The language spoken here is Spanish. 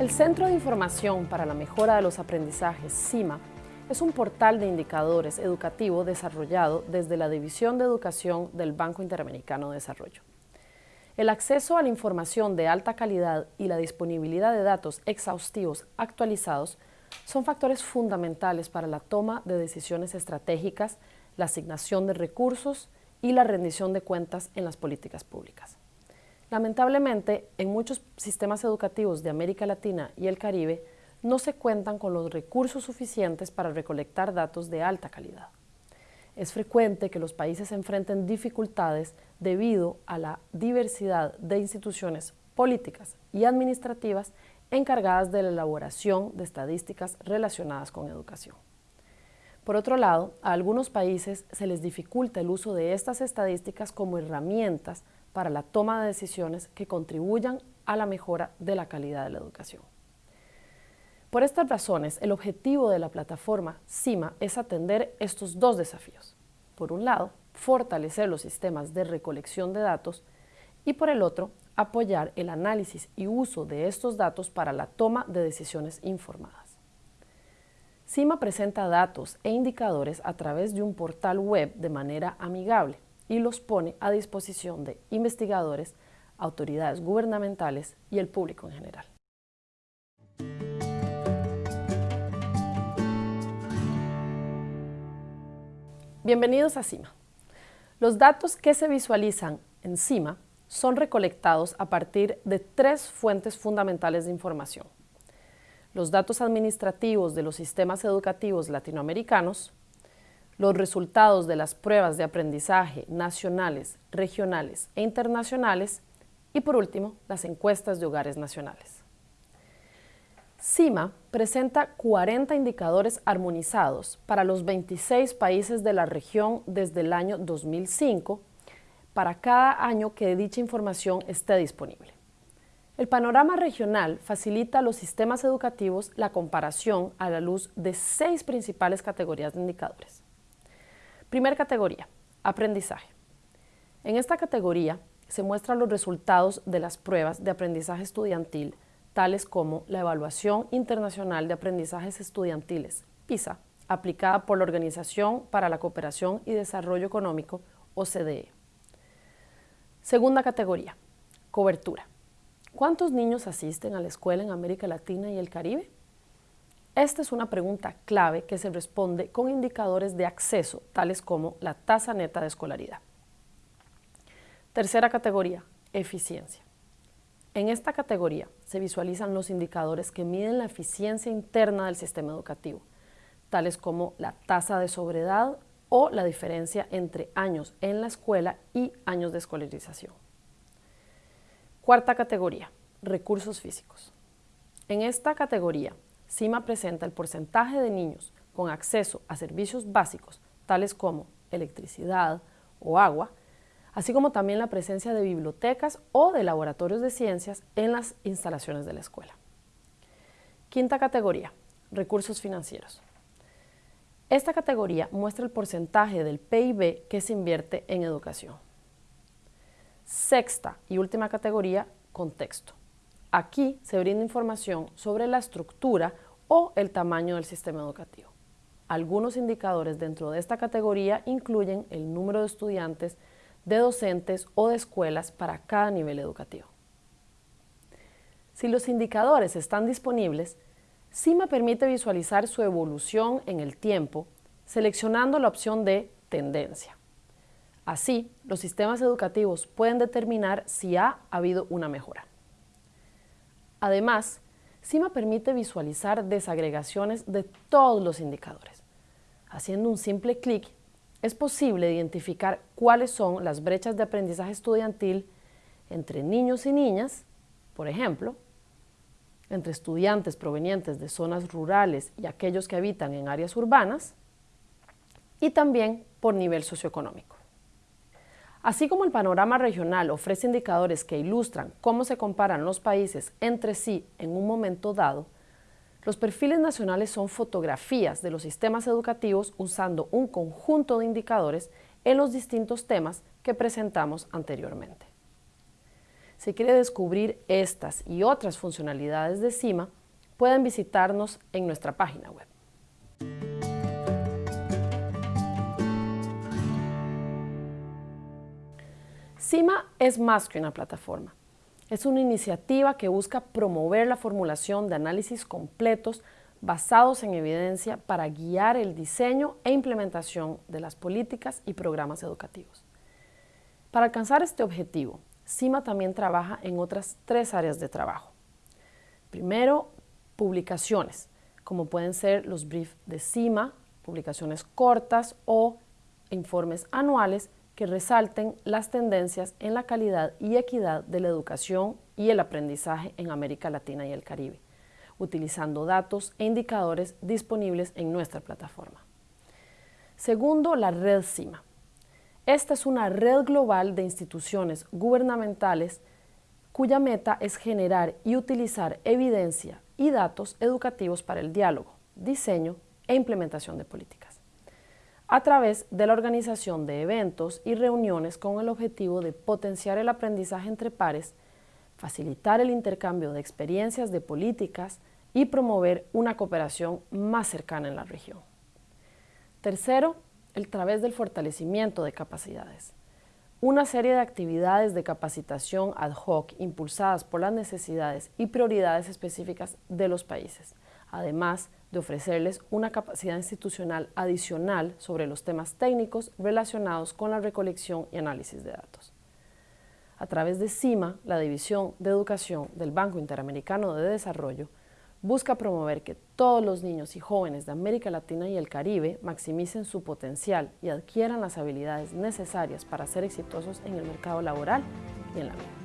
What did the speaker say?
El Centro de Información para la Mejora de los Aprendizajes, CIMA, es un portal de indicadores educativo desarrollado desde la División de Educación del Banco Interamericano de Desarrollo. El acceso a la información de alta calidad y la disponibilidad de datos exhaustivos actualizados son factores fundamentales para la toma de decisiones estratégicas, la asignación de recursos y la rendición de cuentas en las políticas públicas. Lamentablemente, en muchos sistemas educativos de América Latina y el Caribe no se cuentan con los recursos suficientes para recolectar datos de alta calidad. Es frecuente que los países enfrenten dificultades debido a la diversidad de instituciones políticas y administrativas encargadas de la elaboración de estadísticas relacionadas con educación. Por otro lado, a algunos países se les dificulta el uso de estas estadísticas como herramientas para la toma de decisiones que contribuyan a la mejora de la calidad de la educación. Por estas razones, el objetivo de la plataforma CIMA es atender estos dos desafíos. Por un lado, fortalecer los sistemas de recolección de datos y por el otro, apoyar el análisis y uso de estos datos para la toma de decisiones informadas. CIMA presenta datos e indicadores a través de un portal web de manera amigable, y los pone a disposición de investigadores, autoridades gubernamentales y el público en general. Bienvenidos a CIMA. Los datos que se visualizan en CIMA son recolectados a partir de tres fuentes fundamentales de información. Los datos administrativos de los sistemas educativos latinoamericanos, los resultados de las pruebas de aprendizaje nacionales, regionales e internacionales y por último, las encuestas de hogares nacionales. CIMA presenta 40 indicadores armonizados para los 26 países de la región desde el año 2005 para cada año que dicha información esté disponible. El panorama regional facilita a los sistemas educativos la comparación a la luz de seis principales categorías de indicadores. Primera categoría, aprendizaje. En esta categoría se muestran los resultados de las pruebas de aprendizaje estudiantil, tales como la Evaluación Internacional de Aprendizajes Estudiantiles, PISA, aplicada por la Organización para la Cooperación y Desarrollo Económico, OCDE. Segunda categoría, cobertura. ¿Cuántos niños asisten a la escuela en América Latina y el Caribe? Esta es una pregunta clave que se responde con indicadores de acceso, tales como la tasa neta de escolaridad. Tercera categoría, eficiencia. En esta categoría se visualizan los indicadores que miden la eficiencia interna del sistema educativo, tales como la tasa de sobredad o la diferencia entre años en la escuela y años de escolarización. Cuarta categoría, recursos físicos. En esta categoría CIMA presenta el porcentaje de niños con acceso a servicios básicos, tales como electricidad o agua, así como también la presencia de bibliotecas o de laboratorios de ciencias en las instalaciones de la escuela. Quinta categoría, recursos financieros. Esta categoría muestra el porcentaje del PIB que se invierte en educación. Sexta y última categoría, contexto. Aquí se brinda información sobre la estructura o el tamaño del sistema educativo. Algunos indicadores dentro de esta categoría incluyen el número de estudiantes, de docentes o de escuelas para cada nivel educativo. Si los indicadores están disponibles, CIMA permite visualizar su evolución en el tiempo seleccionando la opción de tendencia. Así, los sistemas educativos pueden determinar si ha habido una mejora. Además, CIMA permite visualizar desagregaciones de todos los indicadores. Haciendo un simple clic, es posible identificar cuáles son las brechas de aprendizaje estudiantil entre niños y niñas, por ejemplo, entre estudiantes provenientes de zonas rurales y aquellos que habitan en áreas urbanas, y también por nivel socioeconómico. Así como el panorama regional ofrece indicadores que ilustran cómo se comparan los países entre sí en un momento dado, los perfiles nacionales son fotografías de los sistemas educativos usando un conjunto de indicadores en los distintos temas que presentamos anteriormente. Si quiere descubrir estas y otras funcionalidades de CIMA, pueden visitarnos en nuestra página web. CIMA es más que una plataforma. Es una iniciativa que busca promover la formulación de análisis completos basados en evidencia para guiar el diseño e implementación de las políticas y programas educativos. Para alcanzar este objetivo, CIMA también trabaja en otras tres áreas de trabajo. Primero, publicaciones, como pueden ser los briefs de CIMA, publicaciones cortas o informes anuales que resalten las tendencias en la calidad y equidad de la educación y el aprendizaje en América Latina y el Caribe, utilizando datos e indicadores disponibles en nuestra plataforma. Segundo, la red CIMA. Esta es una red global de instituciones gubernamentales cuya meta es generar y utilizar evidencia y datos educativos para el diálogo, diseño e implementación de políticas, a través de la organización de eventos y reuniones con el objetivo de potenciar el aprendizaje entre pares, facilitar el intercambio de experiencias de políticas y promover una cooperación más cercana en la región. Tercero, el través del fortalecimiento de capacidades. Una serie de actividades de capacitación ad hoc impulsadas por las necesidades y prioridades específicas de los países, además de ofrecerles una capacidad institucional adicional sobre los temas técnicos relacionados con la recolección y análisis de datos. A través de CIMA, la División de Educación del Banco Interamericano de Desarrollo, busca promover que todos los niños y jóvenes de América Latina y el Caribe maximicen su potencial y adquieran las habilidades necesarias para ser exitosos en el mercado laboral y en la vida.